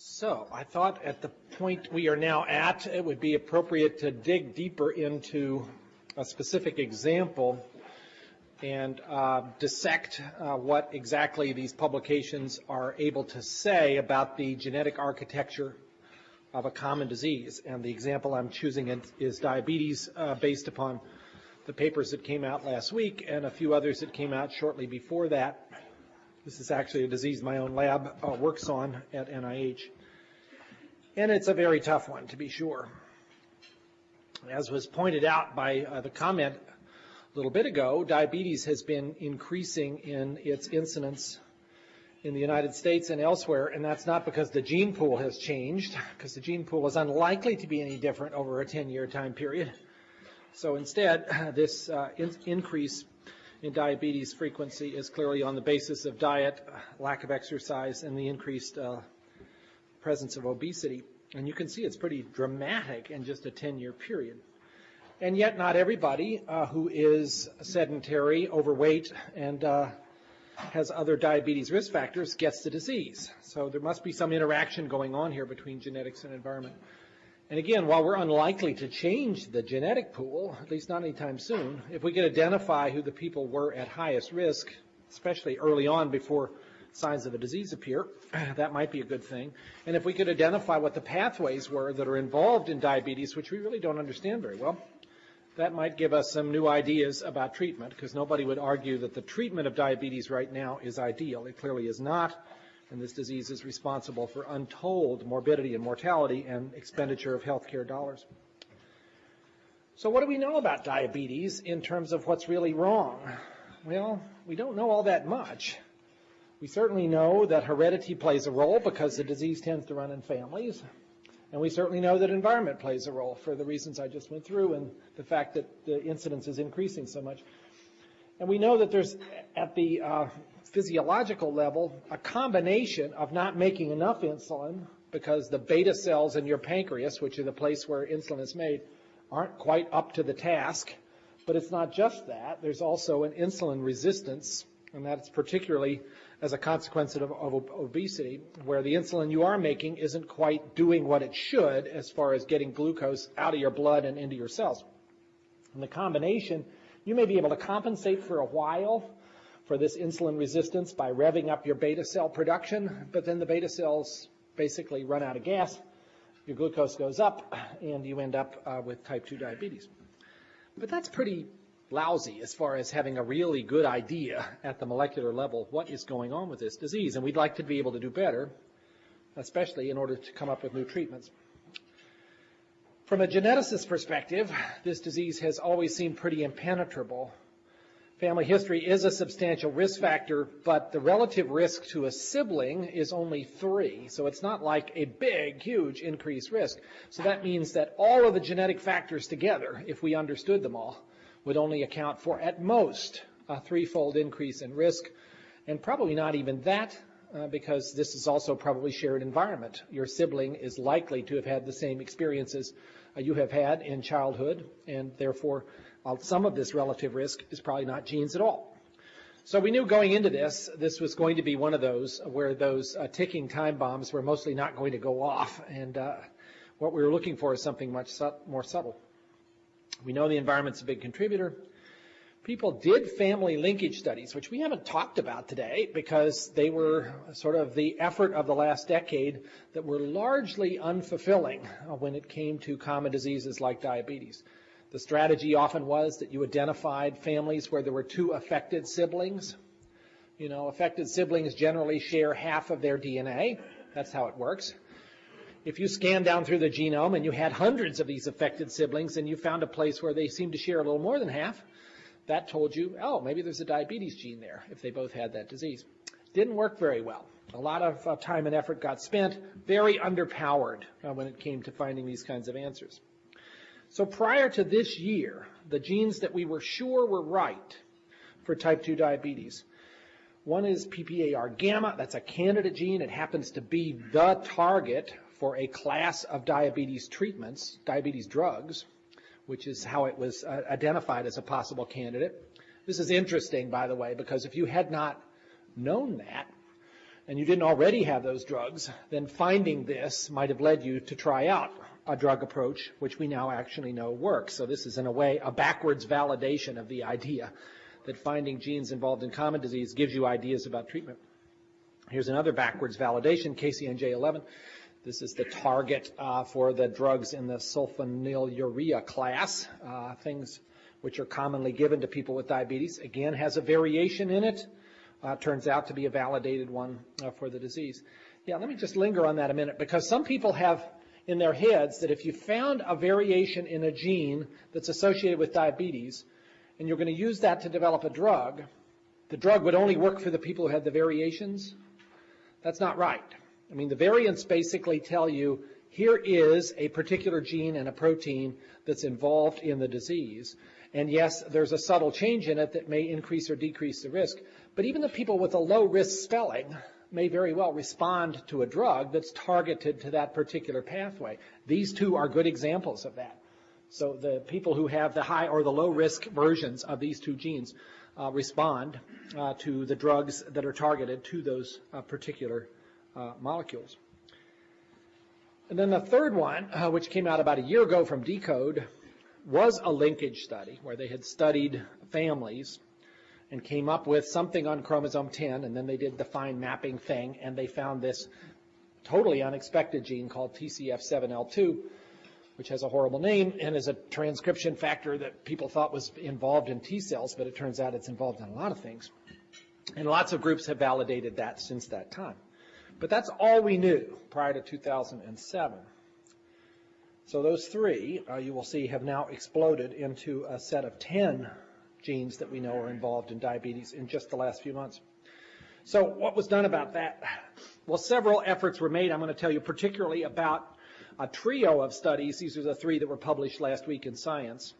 So I thought at the point we are now at, it would be appropriate to dig deeper into a specific example and uh, dissect uh, what exactly these publications are able to say about the genetic architecture of a common disease. And the example I'm choosing is diabetes uh, based upon the papers that came out last week and a few others that came out shortly before that. This is actually a disease my own lab uh, works on at NIH. And it's a very tough one, to be sure. As was pointed out by uh, the comment a little bit ago, diabetes has been increasing in its incidence in the United States and elsewhere, and that's not because the gene pool has changed, because the gene pool is unlikely to be any different over a 10-year time period. So instead, this uh, in increase in diabetes frequency is clearly on the basis of diet, lack of exercise, and the increased uh, presence of obesity. And you can see it's pretty dramatic in just a 10-year period. And yet not everybody uh, who is sedentary, overweight, and uh, has other diabetes risk factors gets the disease. So there must be some interaction going on here between genetics and environment. And again, while we're unlikely to change the genetic pool, at least not anytime soon, if we could identify who the people were at highest risk, especially early on before signs of a disease appear, that might be a good thing. And if we could identify what the pathways were that are involved in diabetes, which we really don't understand very well, that might give us some new ideas about treatment, because nobody would argue that the treatment of diabetes right now is ideal. It clearly is not and this disease is responsible for untold morbidity and mortality and expenditure of healthcare dollars. So what do we know about diabetes in terms of what's really wrong? Well, we don't know all that much. We certainly know that heredity plays a role because the disease tends to run in families. And we certainly know that environment plays a role for the reasons I just went through and the fact that the incidence is increasing so much. And we know that there's, at the uh, physiological level, a combination of not making enough insulin because the beta cells in your pancreas, which are the place where insulin is made, aren't quite up to the task. But it's not just that. There's also an insulin resistance, and that's particularly as a consequence of, of obesity, where the insulin you are making isn't quite doing what it should as far as getting glucose out of your blood and into your cells. And the combination, you may be able to compensate for a while for this insulin resistance by revving up your beta cell production, but then the beta cells basically run out of gas, your glucose goes up, and you end up uh, with type 2 diabetes. But that's pretty lousy as far as having a really good idea at the molecular level what is going on with this disease, and we'd like to be able to do better, especially in order to come up with new treatments. From a geneticist perspective, this disease has always seemed pretty impenetrable family history is a substantial risk factor, but the relative risk to a sibling is only three. So it's not like a big, huge increased risk. So that means that all of the genetic factors together, if we understood them all, would only account for at most a threefold increase in risk, and probably not even that, uh, because this is also probably shared environment. Your sibling is likely to have had the same experiences you have had in childhood, and therefore some of this relative risk is probably not genes at all. So we knew going into this, this was going to be one of those where those uh, ticking time bombs were mostly not going to go off. And uh, what we were looking for is something much more subtle. We know the environment's a big contributor. People did family linkage studies, which we haven't talked about today because they were sort of the effort of the last decade that were largely unfulfilling when it came to common diseases like diabetes. The strategy often was that you identified families where there were two affected siblings. You know, affected siblings generally share half of their DNA. That's how it works. If you scan down through the genome and you had hundreds of these affected siblings and you found a place where they seemed to share a little more than half, that told you, oh, maybe there's a diabetes gene there if they both had that disease. Didn't work very well. A lot of uh, time and effort got spent, very underpowered uh, when it came to finding these kinds of answers. So prior to this year, the genes that we were sure were right for type 2 diabetes, one is PPAR gamma. That's a candidate gene. It happens to be the target for a class of diabetes treatments, diabetes drugs, which is how it was uh, identified as a possible candidate. This is interesting, by the way, because if you had not known that, and you didn't already have those drugs, then finding this might have led you to try out a drug approach, which we now actually know works. So this is in a way a backwards validation of the idea that finding genes involved in common disease gives you ideas about treatment. Here's another backwards validation, KCNJ11. This is the target uh, for the drugs in the sulfonylurea class, uh, things which are commonly given to people with diabetes. Again, has a variation in it. Uh, turns out to be a validated one uh, for the disease. Yeah, let me just linger on that a minute because some people have in their heads that if you found a variation in a gene that's associated with diabetes and you're going to use that to develop a drug, the drug would only work for the people who had the variations. That's not right. I mean, the variants basically tell you here is a particular gene and a protein that's involved in the disease. And yes, there's a subtle change in it that may increase or decrease the risk. But even the people with a low risk spelling may very well respond to a drug that's targeted to that particular pathway. These two are good examples of that. So the people who have the high or the low risk versions of these two genes uh, respond uh, to the drugs that are targeted to those uh, particular molecules. And then the third one, uh, which came out about a year ago from deCODE, was a linkage study where they had studied families and came up with something on chromosome 10, and then they did the fine mapping thing, and they found this totally unexpected gene called TCF7L2, which has a horrible name and is a transcription factor that people thought was involved in T cells, but it turns out it's involved in a lot of things. And lots of groups have validated that since that time. But that's all we knew prior to 2007. So those three, uh, you will see, have now exploded into a set of 10 genes that we know are involved in diabetes in just the last few months. So what was done about that? Well, several efforts were made. I'm going to tell you particularly about a trio of studies. These are the three that were published last week in Science.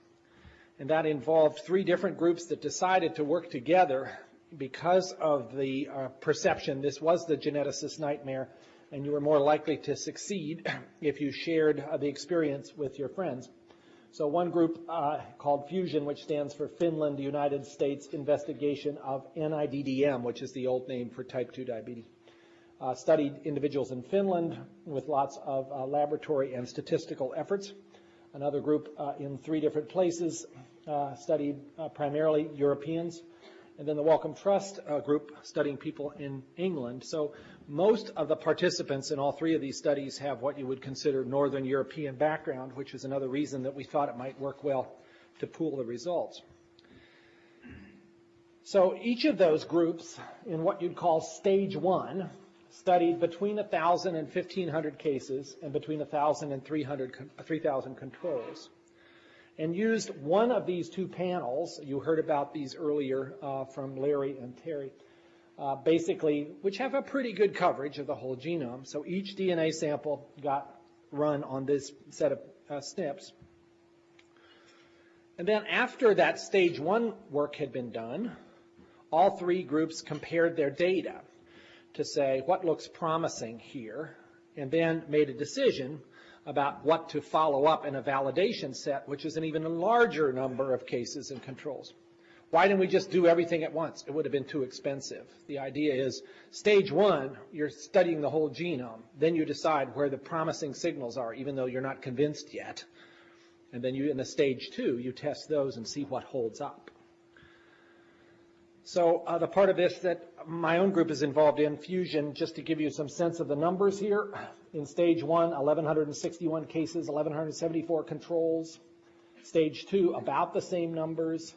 And that involved three different groups that decided to work together because of the uh, perception this was the geneticist nightmare and you were more likely to succeed if you shared uh, the experience with your friends. So one group uh, called Fusion, which stands for Finland United States Investigation of NIDDM, which is the old name for type 2 diabetes, uh, studied individuals in Finland with lots of uh, laboratory and statistical efforts. Another group uh, in three different places uh, studied primarily Europeans and then the Wellcome Trust uh, group studying people in England. So most of the participants in all three of these studies have what you would consider Northern European background, which is another reason that we thought it might work well to pool the results. So each of those groups in what you'd call stage one studied between 1,000 and 1,500 cases and between 1,000 and 3,000 controls and used one of these two panels. You heard about these earlier uh, from Larry and Terry. Uh, basically, which have a pretty good coverage of the whole genome. So each DNA sample got run on this set of uh, SNPs. And then after that stage one work had been done, all three groups compared their data to say what looks promising here, and then made a decision about what to follow up in a validation set, which is an even larger number of cases and controls. Why didn't we just do everything at once? It would have been too expensive. The idea is stage one, you're studying the whole genome. Then you decide where the promising signals are, even though you're not convinced yet. And then you, in the stage two, you test those and see what holds up. So uh, the part of this that my own group is involved in, Fusion, just to give you some sense of the numbers here. In stage one, 1,161 cases, 1,174 controls. Stage two, about the same numbers.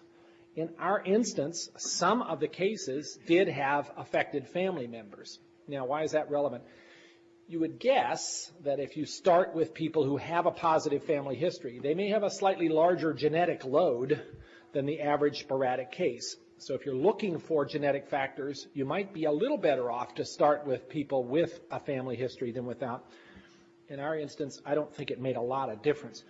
In our instance, some of the cases did have affected family members. Now, why is that relevant? You would guess that if you start with people who have a positive family history, they may have a slightly larger genetic load than the average sporadic case. So if you're looking for genetic factors, you might be a little better off to start with people with a family history than without. In our instance, I don't think it made a lot of difference.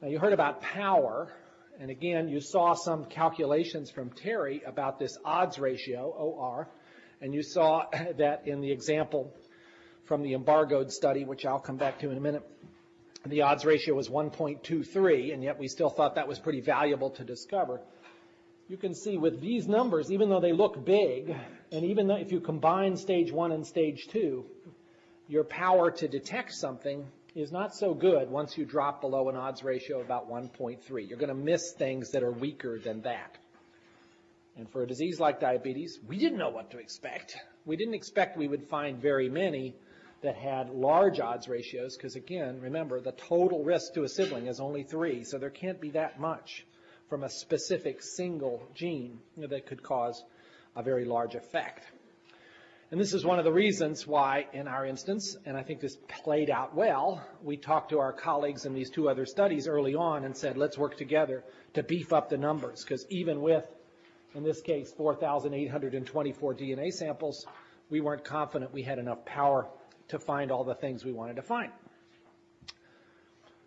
Now you heard about power, and again, you saw some calculations from Terry about this odds ratio, OR, and you saw that in the example from the embargoed study, which I'll come back to in a minute, the odds ratio was 1.23, and yet we still thought that was pretty valuable to discover. You can see with these numbers, even though they look big, and even if you combine stage one and stage two, your power to detect something is not so good once you drop below an odds ratio of about 1.3. You're going to miss things that are weaker than that. And for a disease like diabetes, we didn't know what to expect. We didn't expect we would find very many that had large odds ratios because, again, remember, the total risk to a sibling is only three, so there can't be that much from a specific single gene that could cause a very large effect. And this is one of the reasons why, in our instance, and I think this played out well, we talked to our colleagues in these two other studies early on and said, let's work together to beef up the numbers, because even with, in this case, 4,824 DNA samples, we weren't confident we had enough power to find all the things we wanted to find.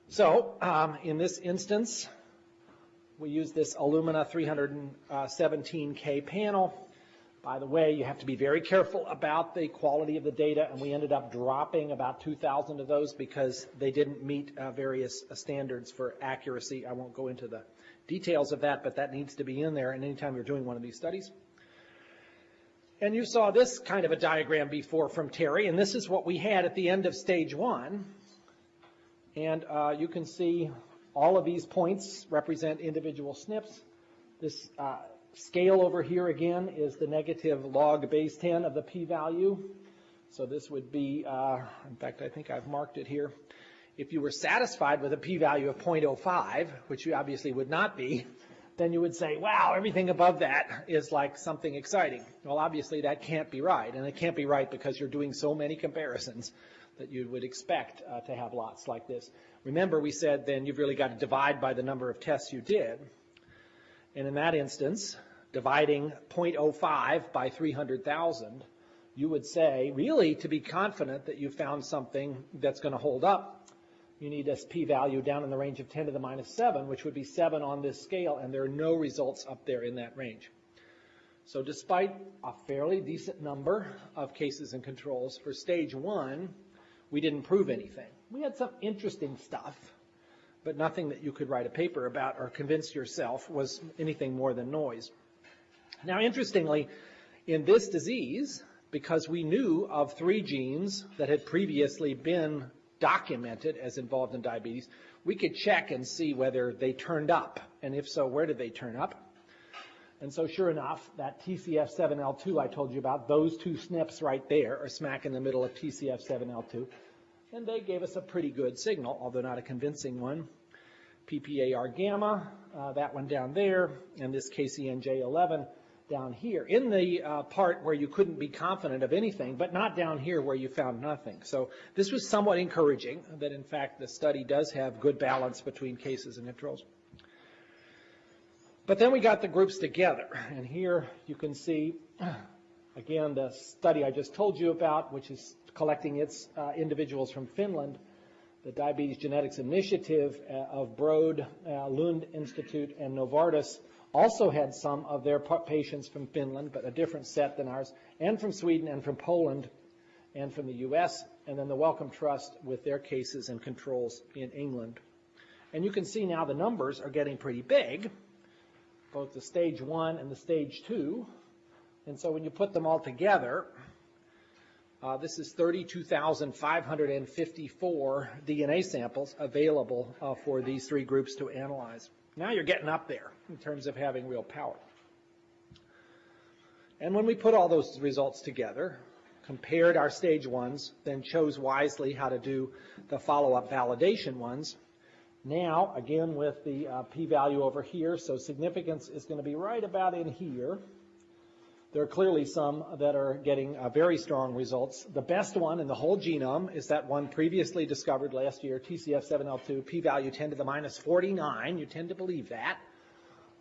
So, um, in this instance, we use this Illumina 317K panel by the way, you have to be very careful about the quality of the data, and we ended up dropping about 2,000 of those because they didn't meet uh, various uh, standards for accuracy. I won't go into the details of that, but that needs to be in there and anytime you're doing one of these studies. And you saw this kind of a diagram before from Terry, and this is what we had at the end of stage one. And uh, you can see all of these points represent individual SNPs. This uh, Scale over here again is the negative log base 10 of the p-value. So this would be, uh, in fact, I think I've marked it here. If you were satisfied with a p-value of 0.05, which you obviously would not be, then you would say, wow, everything above that is like something exciting. Well, obviously that can't be right, and it can't be right because you're doing so many comparisons that you would expect uh, to have lots like this. Remember, we said then you've really got to divide by the number of tests you did. And in that instance, dividing 0.05 by 300,000, you would say, really, to be confident that you found something that's going to hold up, you need a p-value down in the range of 10 to the minus 7, which would be 7 on this scale, and there are no results up there in that range. So despite a fairly decent number of cases and controls, for stage one, we didn't prove anything. We had some interesting stuff, but nothing that you could write a paper about or convince yourself was anything more than noise. Now, interestingly, in this disease, because we knew of three genes that had previously been documented as involved in diabetes, we could check and see whether they turned up, and if so, where did they turn up? And so sure enough, that TCF7L2 I told you about, those two SNPs right there are smack in the middle of TCF7L2. And they gave us a pretty good signal, although not a convincing one. PPAR gamma, uh, that one down there, and this KCNJ11 down here in the uh, part where you couldn't be confident of anything, but not down here where you found nothing. So this was somewhat encouraging that in fact the study does have good balance between cases and controls. But then we got the groups together, and here you can see again the study I just told you about, which is collecting its uh, individuals from Finland, the Diabetes Genetics Initiative uh, of Broad, uh, Lund Institute, and Novartis also had some of their patients from Finland, but a different set than ours, and from Sweden and from Poland and from the U.S., and then the Wellcome Trust with their cases and controls in England. And you can see now the numbers are getting pretty big, both the stage one and the stage two. And so when you put them all together, uh, this is 32,554 DNA samples available uh, for these three groups to analyze. Now you're getting up there in terms of having real power. And when we put all those results together, compared our stage ones, then chose wisely how to do the follow-up validation ones, now, again, with the uh, p-value over here, so significance is going to be right about in here. There are clearly some that are getting uh, very strong results. The best one in the whole genome is that one previously discovered last year, TCF7L2, p-value 10 to the minus 49. You tend to believe that.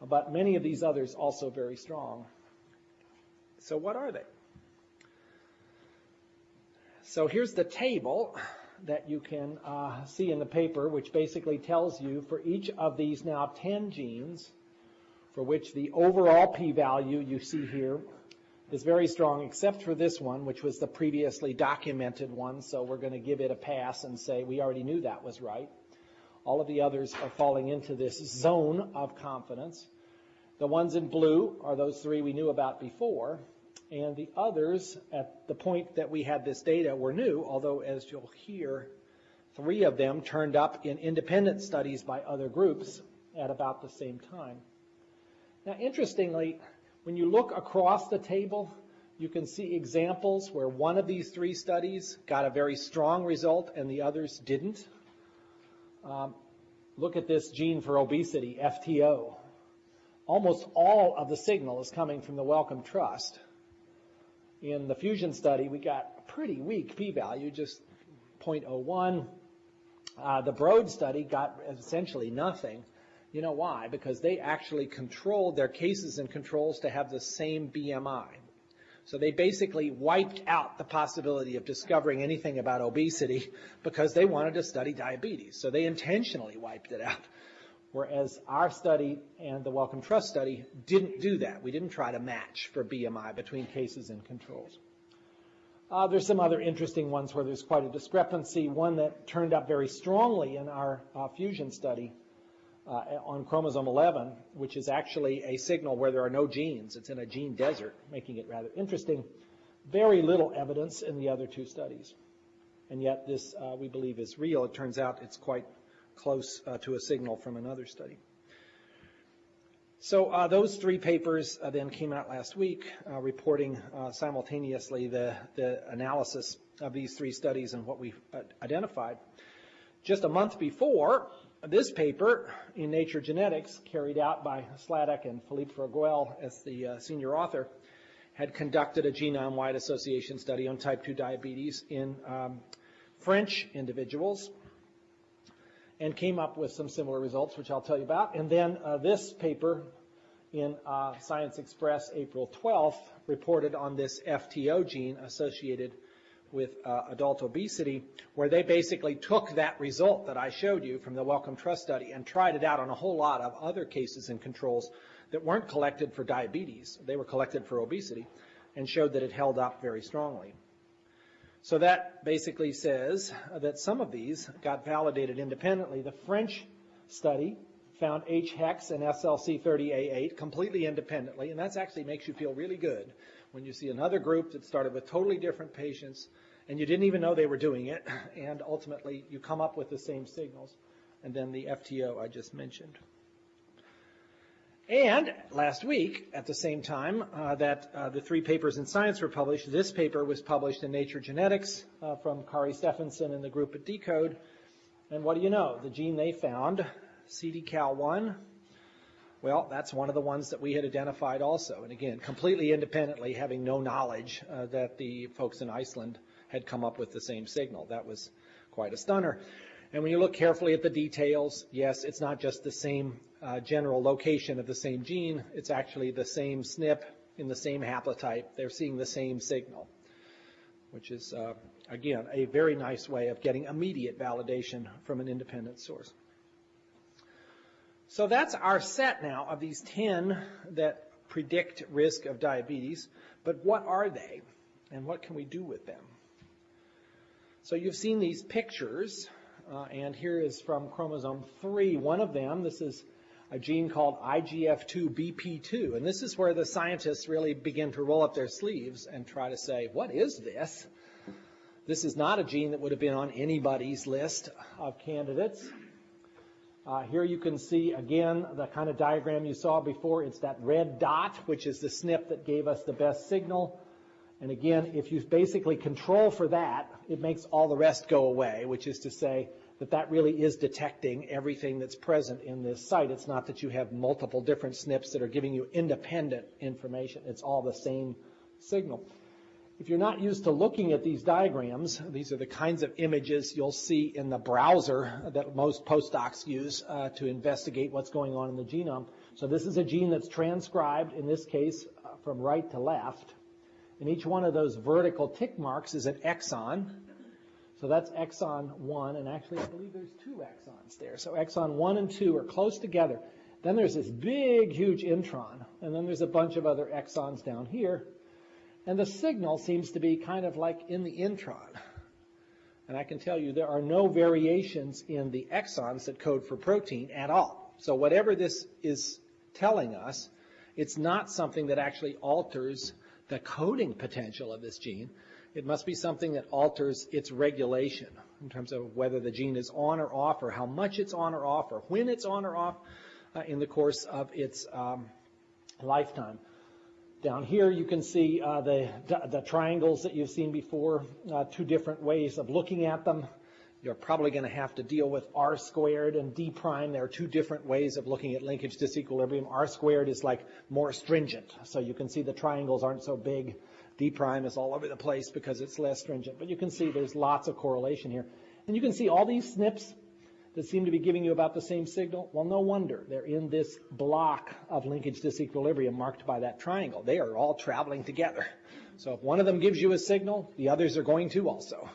But many of these others also very strong. So what are they? So here's the table that you can uh, see in the paper, which basically tells you for each of these now 10 genes, for which the overall p-value you see here is very strong, except for this one, which was the previously documented one. So we're going to give it a pass and say we already knew that was right. All of the others are falling into this zone of confidence. The ones in blue are those three we knew about before, and the others at the point that we had this data were new, although as you'll hear, three of them turned up in independent studies by other groups at about the same time. Now, interestingly, when you look across the table, you can see examples where one of these three studies got a very strong result and the others didn't. Um, look at this gene for obesity, FTO. Almost all of the signal is coming from the Wellcome Trust. In the fusion study, we got a pretty weak p-value, just 0.01. Uh, the Broad study got essentially nothing. You know why? Because they actually controlled their cases and controls to have the same BMI. So they basically wiped out the possibility of discovering anything about obesity because they wanted to study diabetes. So they intentionally wiped it out. Whereas our study and the Wellcome Trust study didn't do that. We didn't try to match for BMI between cases and controls. Uh, there's some other interesting ones where there's quite a discrepancy. One that turned up very strongly in our uh, fusion study uh, on chromosome 11, which is actually a signal where there are no genes. It's in a gene desert, making it rather interesting. Very little evidence in the other two studies. And yet this, uh, we believe, is real. It turns out it's quite close uh, to a signal from another study. So uh, those three papers uh, then came out last week, uh, reporting uh, simultaneously the, the analysis of these three studies and what we identified. Just a month before, this paper in Nature Genetics, carried out by Sladek and Philippe Froguel as the uh, senior author, had conducted a genome-wide association study on type 2 diabetes in um, French individuals and came up with some similar results, which I'll tell you about. And then uh, this paper in uh, Science Express, April 12th, reported on this FTO gene associated with uh, adult obesity, where they basically took that result that I showed you from the Wellcome Trust study and tried it out on a whole lot of other cases and controls that weren't collected for diabetes. They were collected for obesity and showed that it held up very strongly. So that basically says that some of these got validated independently. The French study found HHEX and SLC30A8 completely independently, and that actually makes you feel really good when you see another group that started with totally different patients and you didn't even know they were doing it, and ultimately you come up with the same signals, and then the FTO I just mentioned. And last week, at the same time uh, that uh, the three papers in Science were published, this paper was published in Nature Genetics uh, from Kari Stefansson and the group at deCODE. And what do you know? The gene they found, CDKAL1, well, that's one of the ones that we had identified also. And again, completely independently, having no knowledge uh, that the folks in Iceland had come up with the same signal. That was quite a stunner. And when you look carefully at the details, yes, it's not just the same uh, general location of the same gene, it's actually the same SNP in the same haplotype. They're seeing the same signal, which is, uh, again, a very nice way of getting immediate validation from an independent source. So that's our set now of these 10 that predict risk of diabetes. But what are they? And what can we do with them? So you've seen these pictures, uh, and here is from chromosome 3. One of them, this is a gene called IGF2BP2. And this is where the scientists really begin to roll up their sleeves and try to say, what is this? This is not a gene that would have been on anybody's list of candidates. Uh, here you can see again the kind of diagram you saw before. It's that red dot, which is the SNP that gave us the best signal. And again, if you basically control for that, it makes all the rest go away, which is to say that that really is detecting everything that's present in this site. It's not that you have multiple different SNPs that are giving you independent information. It's all the same signal. If you're not used to looking at these diagrams, these are the kinds of images you'll see in the browser that most postdocs use uh, to investigate what's going on in the genome. So this is a gene that's transcribed, in this case, uh, from right to left. And each one of those vertical tick marks is an exon. So that's exon 1, and actually I believe there's two exons there. So exon 1 and 2 are close together. Then there's this big, huge intron, and then there's a bunch of other exons down here. And the signal seems to be kind of like in the intron. And I can tell you there are no variations in the exons that code for protein at all. So whatever this is telling us it's not something that actually alters the coding potential of this gene. It must be something that alters its regulation in terms of whether the gene is on or off or how much it's on or off or when it's on or off uh, in the course of its um, lifetime. Down here you can see uh, the, the triangles that you've seen before, uh, two different ways of looking at them. You're probably going to have to deal with R squared and D prime. There are two different ways of looking at linkage disequilibrium. R squared is like more stringent, so you can see the triangles aren't so big. D prime is all over the place because it's less stringent. But you can see there's lots of correlation here. And you can see all these SNPs that seem to be giving you about the same signal. Well, no wonder. They're in this block of linkage disequilibrium marked by that triangle. They are all traveling together. So if one of them gives you a signal, the others are going to also.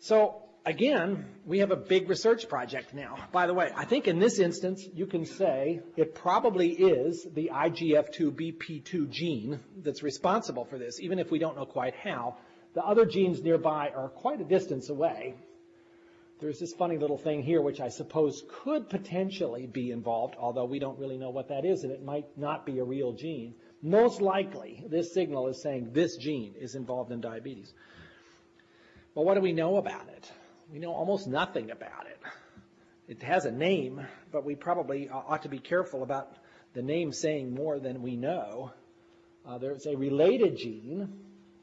So again, we have a big research project now. By the way, I think in this instance, you can say it probably is the IGF2BP2 gene that's responsible for this, even if we don't know quite how. The other genes nearby are quite a distance away. There's this funny little thing here, which I suppose could potentially be involved, although we don't really know what that is, and it might not be a real gene. Most likely, this signal is saying this gene is involved in diabetes. Well, what do we know about it? We know almost nothing about it. It has a name, but we probably ought to be careful about the name saying more than we know. Uh, there's a related gene,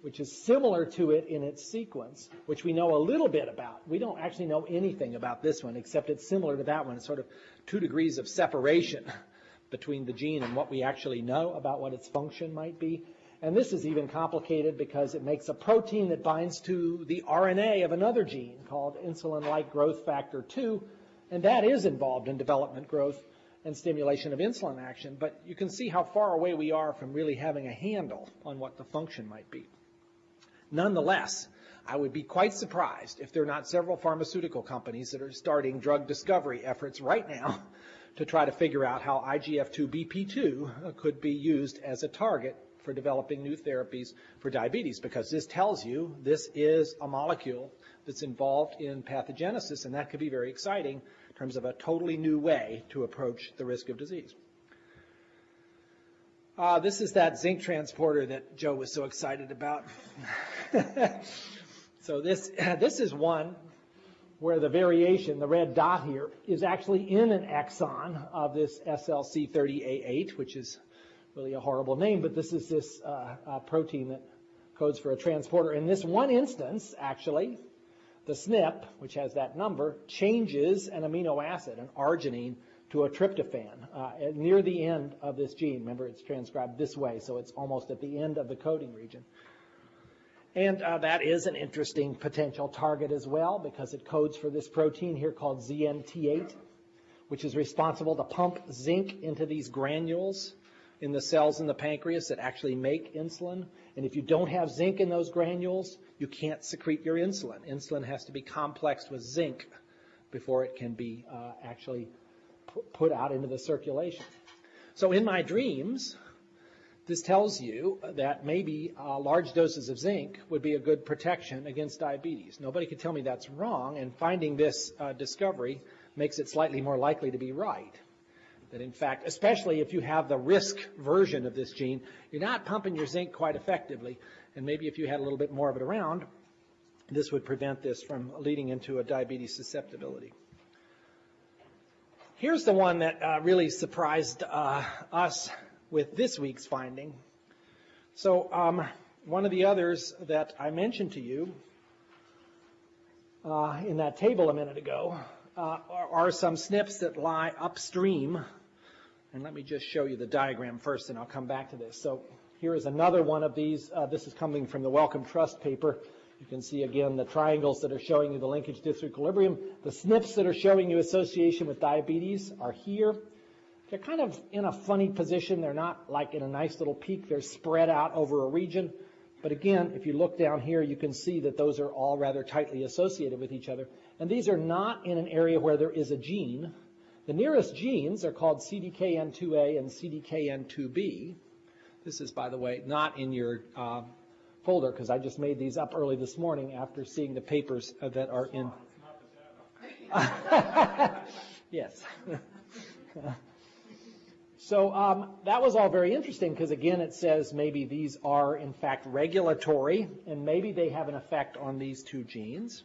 which is similar to it in its sequence, which we know a little bit about. We don't actually know anything about this one, except it's similar to that one. It's sort of two degrees of separation between the gene and what we actually know about what its function might be. And this is even complicated because it makes a protein that binds to the RNA of another gene called insulin-like growth factor 2, and that is involved in development growth and stimulation of insulin action. But you can see how far away we are from really having a handle on what the function might be. Nonetheless, I would be quite surprised if there are not several pharmaceutical companies that are starting drug discovery efforts right now to try to figure out how IGF-2BP2 could be used as a target for developing new therapies for diabetes because this tells you this is a molecule that's involved in pathogenesis, and that could be very exciting in terms of a totally new way to approach the risk of disease. Uh, this is that zinc transporter that Joe was so excited about. so this, this is one where the variation, the red dot here, is actually in an exon of this SLC30A8, which is really a horrible name, but this is this uh, uh, protein that codes for a transporter. In this one instance, actually, the SNP, which has that number, changes an amino acid, an arginine, to a tryptophan uh, near the end of this gene. Remember, it's transcribed this way, so it's almost at the end of the coding region. And uh, that is an interesting potential target as well because it codes for this protein here called ZNT8, which is responsible to pump zinc into these granules in the cells in the pancreas that actually make insulin. And if you don't have zinc in those granules, you can't secrete your insulin. Insulin has to be complexed with zinc before it can be uh, actually put out into the circulation. So in my dreams, this tells you that maybe uh, large doses of zinc would be a good protection against diabetes. Nobody could tell me that's wrong, and finding this uh, discovery makes it slightly more likely to be right. That in fact, especially if you have the risk version of this gene, you're not pumping your zinc quite effectively. And maybe if you had a little bit more of it around, this would prevent this from leading into a diabetes susceptibility. Here's the one that uh, really surprised uh, us with this week's finding. So um, one of the others that I mentioned to you uh, in that table a minute ago uh, are, are some SNPs that lie upstream and let me just show you the diagram first, and I'll come back to this. So here is another one of these. Uh, this is coming from the Wellcome Trust paper. You can see again the triangles that are showing you the linkage disequilibrium. The SNPs that are showing you association with diabetes are here. They're kind of in a funny position. They're not like in a nice little peak. They're spread out over a region. But again, if you look down here, you can see that those are all rather tightly associated with each other. And these are not in an area where there is a gene. The nearest genes are called CDKN2A and CDKN2B. This is, by the way, not in your uh, folder because I just made these up early this morning after seeing the papers that are in. Yes. so um, that was all very interesting because again, it says maybe these are in fact regulatory and maybe they have an effect on these two genes.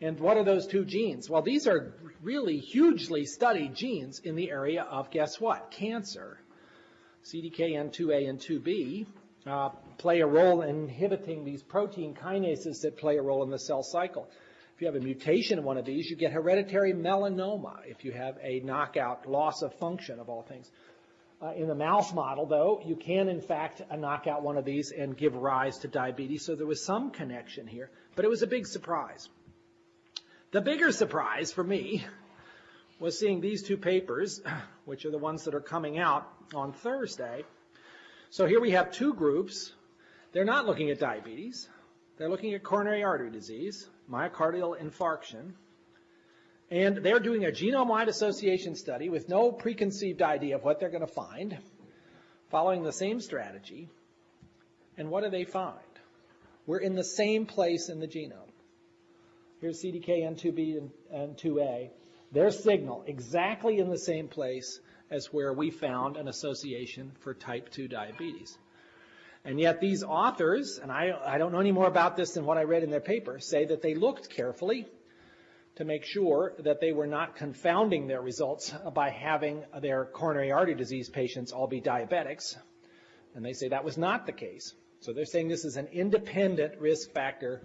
And what are those two genes? Well, these are really hugely studied genes in the area of guess what? Cancer. CDKN2A and 2B uh, play a role in inhibiting these protein kinases that play a role in the cell cycle. If you have a mutation in one of these, you get hereditary melanoma if you have a knockout loss of function of all things. Uh, in the mouse model, though, you can in fact uh, knock out one of these and give rise to diabetes, so there was some connection here, but it was a big surprise. The bigger surprise for me was seeing these two papers, which are the ones that are coming out on Thursday. So here we have two groups. They're not looking at diabetes. They're looking at coronary artery disease, myocardial infarction, and they're doing a genome-wide association study with no preconceived idea of what they're going to find, following the same strategy. And what do they find? We're in the same place in the genome. Here's CDKN2B and, and 2A. Their signal exactly in the same place as where we found an association for type 2 diabetes. And yet these authors, and I, I don't know any more about this than what I read in their paper, say that they looked carefully to make sure that they were not confounding their results by having their coronary artery disease patients all be diabetics. And they say that was not the case. So they're saying this is an independent risk factor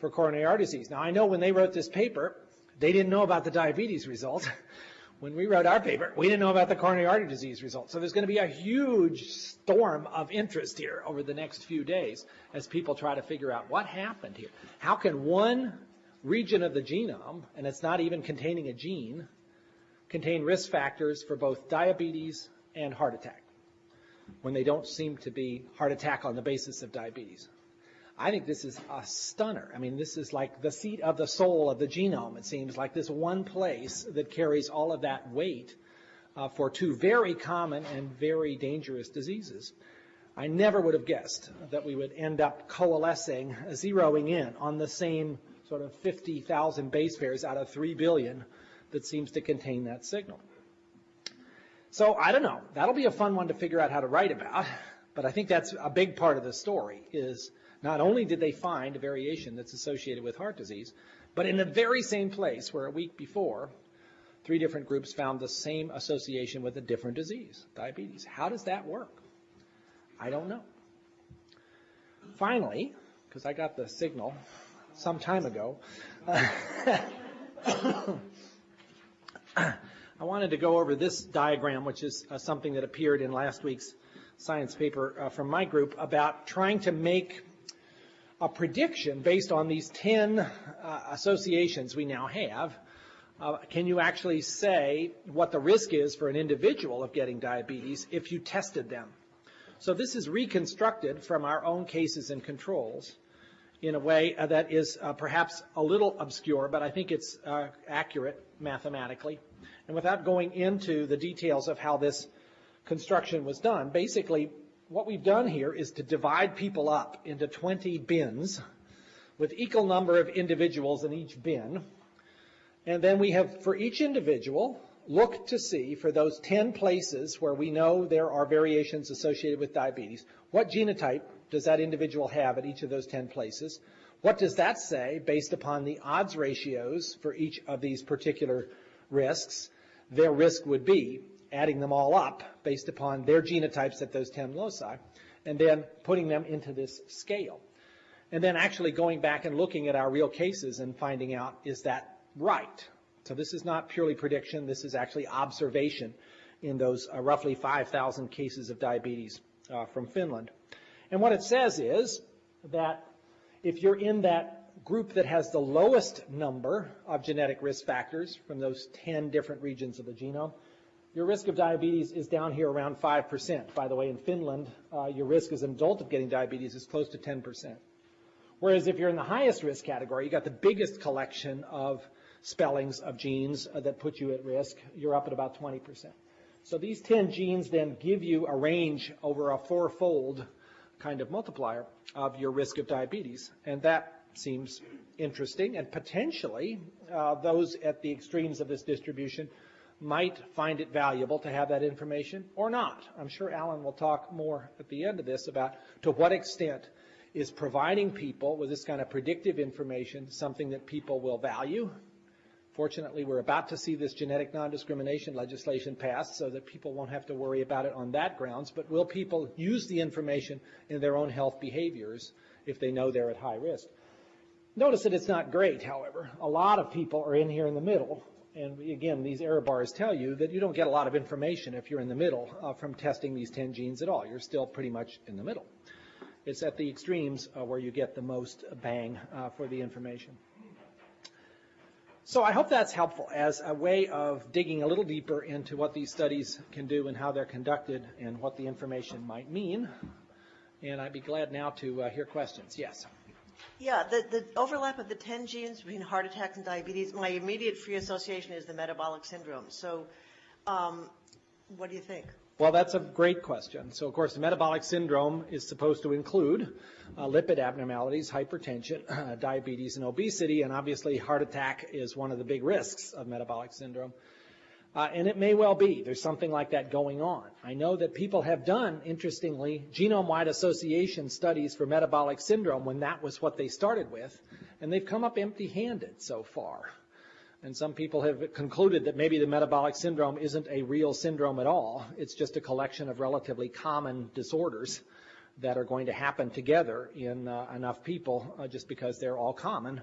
for coronary artery disease. Now I know when they wrote this paper, they didn't know about the diabetes result. when we wrote our paper, we didn't know about the coronary artery disease results. So there's going to be a huge storm of interest here over the next few days as people try to figure out what happened here. How can one region of the genome, and it's not even containing a gene, contain risk factors for both diabetes and heart attack when they don't seem to be heart attack on the basis of diabetes? I think this is a stunner. I mean, this is like the seat of the soul of the genome, it seems, like this one place that carries all of that weight uh, for two very common and very dangerous diseases. I never would have guessed that we would end up coalescing, zeroing in on the same sort of 50,000 base pairs out of 3 billion that seems to contain that signal. So I don't know. That'll be a fun one to figure out how to write about. But I think that's a big part of the story is not only did they find a variation that's associated with heart disease, but in the very same place where a week before, three different groups found the same association with a different disease, diabetes. How does that work? I don't know. Finally, because I got the signal some time ago, I wanted to go over this diagram, which is uh, something that appeared in last week's science paper uh, from my group about trying to make a prediction based on these 10 uh, associations we now have. Uh, can you actually say what the risk is for an individual of getting diabetes if you tested them? So this is reconstructed from our own cases and controls in a way uh, that is uh, perhaps a little obscure, but I think it's uh, accurate mathematically. And without going into the details of how this construction was done, basically what we've done here is to divide people up into 20 bins with equal number of individuals in each bin. And then we have, for each individual, looked to see for those 10 places where we know there are variations associated with diabetes, what genotype does that individual have at each of those 10 places? What does that say based upon the odds ratios for each of these particular risks? Their risk would be adding them all up based upon their genotypes at those 10 loci, and then putting them into this scale. And then actually going back and looking at our real cases and finding out, is that right? So this is not purely prediction, this is actually observation in those uh, roughly 5,000 cases of diabetes uh, from Finland. And what it says is that if you're in that group that has the lowest number of genetic risk factors from those 10 different regions of the genome, your risk of diabetes is down here around 5%. By the way, in Finland, uh, your risk as an adult of getting diabetes is close to 10%. Whereas if you're in the highest risk category, you got the biggest collection of spellings of genes uh, that put you at risk, you're up at about 20%. So these 10 genes then give you a range over a fourfold kind of multiplier of your risk of diabetes. And that seems interesting. And potentially, uh, those at the extremes of this distribution might find it valuable to have that information or not. I'm sure Alan will talk more at the end of this about to what extent is providing people with this kind of predictive information something that people will value. Fortunately, we're about to see this genetic non-discrimination legislation passed so that people won't have to worry about it on that grounds, but will people use the information in their own health behaviors if they know they're at high risk? Notice that it's not great, however. A lot of people are in here in the middle and again, these error bars tell you that you don't get a lot of information if you're in the middle uh, from testing these 10 genes at all. You're still pretty much in the middle. It's at the extremes uh, where you get the most bang uh, for the information. So I hope that's helpful as a way of digging a little deeper into what these studies can do and how they're conducted and what the information might mean. And I'd be glad now to uh, hear questions. Yes. Yeah, the, the overlap of the 10 genes between heart attacks and diabetes, my immediate free association is the metabolic syndrome. So, um, what do you think? Well, that's a great question. So, of course, the metabolic syndrome is supposed to include uh, lipid abnormalities, hypertension, diabetes, and obesity, and obviously heart attack is one of the big risks of metabolic syndrome. Uh, and it may well be there's something like that going on. I know that people have done, interestingly, genome-wide association studies for metabolic syndrome when that was what they started with, and they've come up empty-handed so far. And some people have concluded that maybe the metabolic syndrome isn't a real syndrome at all. It's just a collection of relatively common disorders that are going to happen together in uh, enough people uh, just because they're all common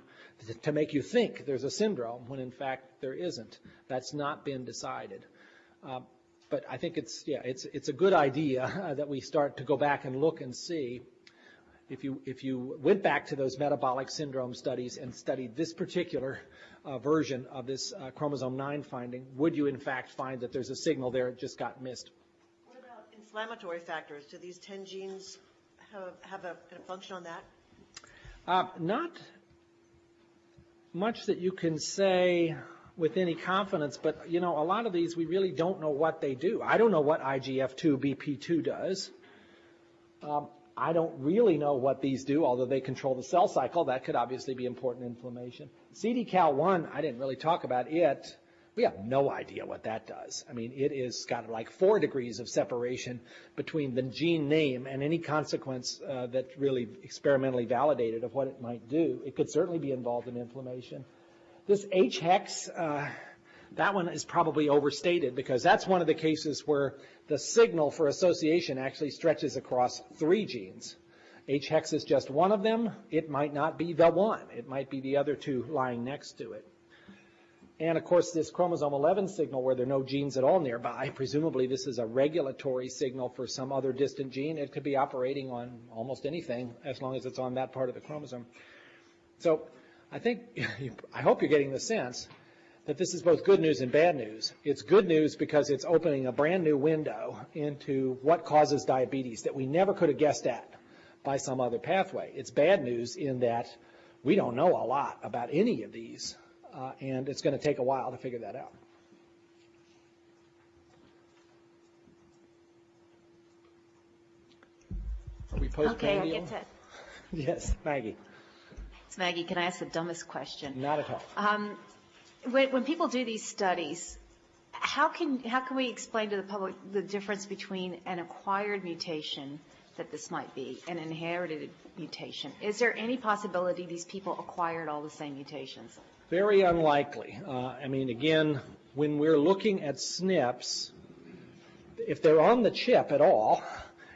to make you think there's a syndrome when in fact there isn't. That's not been decided. Uh, but I think it's yeah it's it's a good idea uh, that we start to go back and look and see if you if you went back to those metabolic syndrome studies and studied this particular uh, version of this uh, chromosome 9 finding, would you in fact find that there's a signal there it just got missed? Inflammatory factors? Do these 10 genes have, have a, a, function on that? Uh, not much that you can say with any confidence, but you know, a lot of these we really don't know what they do. I don't know what IGF2BP2 does. Um, I don't really know what these do, although they control the cell cycle. That could obviously be important inflammation. CDKAL1, I didn't really talk about it. We have no idea what that does. I mean, it is got like four degrees of separation between the gene name and any consequence uh, that's really experimentally validated of what it might do. It could certainly be involved in inflammation. This HHEX, uh, that one is probably overstated because that's one of the cases where the signal for association actually stretches across three genes. HHEX is just one of them. It might not be the one. It might be the other two lying next to it. And of course, this chromosome 11 signal where there are no genes at all nearby, presumably this is a regulatory signal for some other distant gene. It could be operating on almost anything as long as it's on that part of the chromosome. So I think, I hope you're getting the sense that this is both good news and bad news. It's good news because it's opening a brand new window into what causes diabetes that we never could have guessed at by some other pathway. It's bad news in that we don't know a lot about any of these uh, and it's going to take a while to figure that out. Are we Okay, I get to, Yes, Maggie. it's Maggie, can I ask the dumbest question? Not at all. Um, When, when people do these studies, how can, how can we explain to the public the difference between an acquired mutation that this might be, an inherited mutation? Is there any possibility these people acquired all the same mutations? Very unlikely. Uh, I mean, again, when we're looking at SNPs, if they're on the chip at all,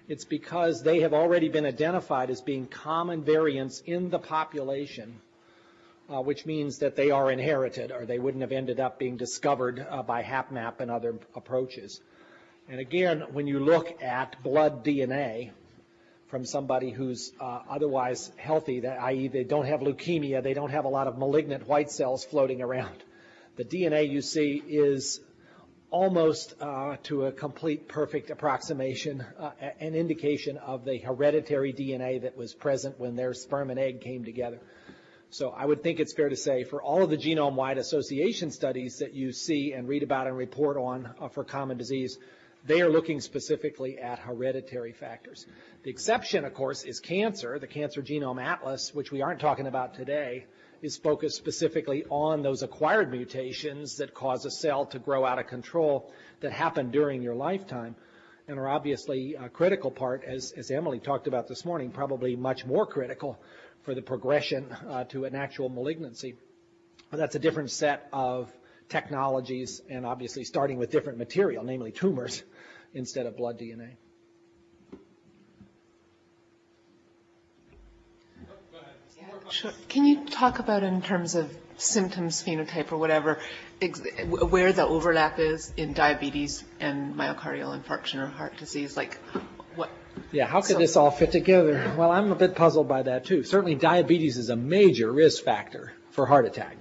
it's because they have already been identified as being common variants in the population, uh, which means that they are inherited or they wouldn't have ended up being discovered uh, by HapMap and other approaches. And again, when you look at blood DNA, from somebody who's uh, otherwise healthy, that, i.e., they don't have leukemia, they don't have a lot of malignant white cells floating around. The DNA you see is almost uh, to a complete perfect approximation, uh, an indication of the hereditary DNA that was present when their sperm and egg came together. So I would think it's fair to say for all of the genome-wide association studies that you see and read about and report on uh, for common disease, they are looking specifically at hereditary factors. The exception, of course, is cancer, the Cancer Genome Atlas, which we aren't talking about today, is focused specifically on those acquired mutations that cause a cell to grow out of control that happen during your lifetime and are obviously a critical part, as, as Emily talked about this morning, probably much more critical for the progression uh, to an actual malignancy. But that's a different set of technologies and obviously starting with different material, namely tumors, instead of blood DNA. Can you talk about in terms of symptoms, phenotype, or whatever, ex- where the overlap is in diabetes and myocardial infarction or heart disease? Like, what? Yeah, how could this all fit together? Well, I'm a bit puzzled by that too. Certainly diabetes is a major risk factor for heart attack.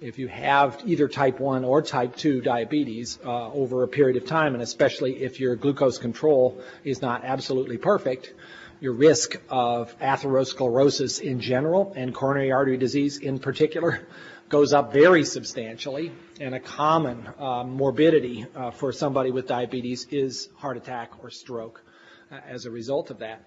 If you have either type 1 or type 2 diabetes uh, over a period of time, and especially if your glucose control is not absolutely perfect, your risk of atherosclerosis in general and coronary artery disease in particular goes up very substantially. And a common uh, morbidity uh, for somebody with diabetes is heart attack or stroke uh, as a result of that.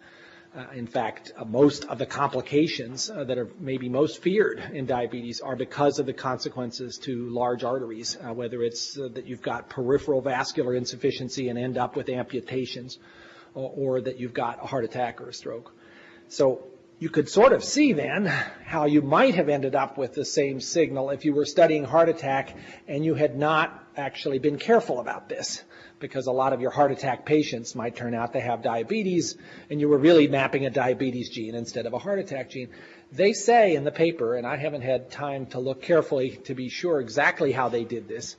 Uh, in fact, uh, most of the complications uh, that are maybe most feared in diabetes are because of the consequences to large arteries, uh, whether it's uh, that you've got peripheral vascular insufficiency and end up with amputations, or, or that you've got a heart attack or a stroke. So you could sort of see then how you might have ended up with the same signal if you were studying heart attack and you had not actually been careful about this because a lot of your heart attack patients might turn out to have diabetes and you were really mapping a diabetes gene instead of a heart attack gene. They say in the paper, and I haven't had time to look carefully to be sure exactly how they did this,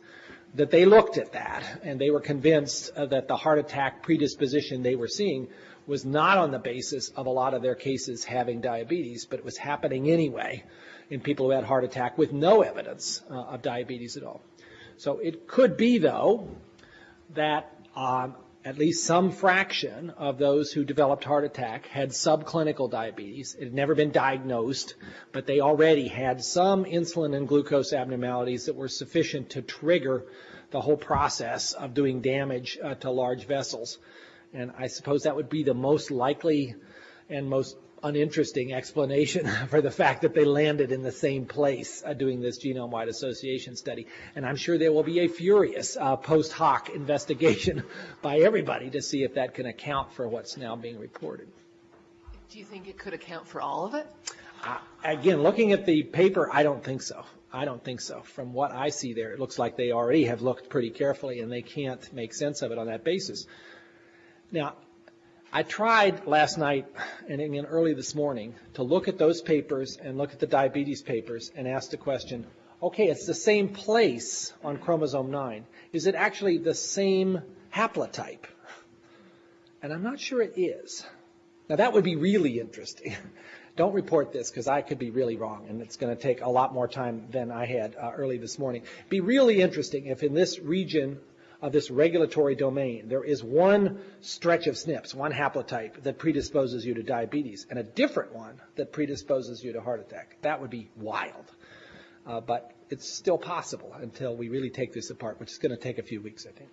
that they looked at that and they were convinced uh, that the heart attack predisposition they were seeing was not on the basis of a lot of their cases having diabetes, but it was happening anyway in people who had heart attack with no evidence uh, of diabetes at all. So it could be, though, that um, at least some fraction of those who developed heart attack had subclinical diabetes. It had never been diagnosed, but they already had some insulin and glucose abnormalities that were sufficient to trigger the whole process of doing damage uh, to large vessels. And I suppose that would be the most likely and most uninteresting explanation for the fact that they landed in the same place uh, doing this genome-wide association study. And I'm sure there will be a furious uh, post hoc investigation by everybody to see if that can account for what's now being reported. Do you think it could account for all of it? Uh, again, looking at the paper, I don't think so. I don't think so. From what I see there, it looks like they already have looked pretty carefully and they can't make sense of it on that basis. Now, I tried last night and again early this morning to look at those papers and look at the diabetes papers and ask the question, okay, it's the same place on chromosome 9. Is it actually the same haplotype? And I'm not sure it is. Now that would be really interesting. Don't report this because I could be really wrong and it's going to take a lot more time than I had uh, early this morning. Be really interesting if in this region of this regulatory domain there is one stretch of SNPs, one haplotype that predisposes you to diabetes and a different one that predisposes you to heart attack. That would be wild. Uh, but it's still possible until we really take this apart, which is going to take a few weeks, I think.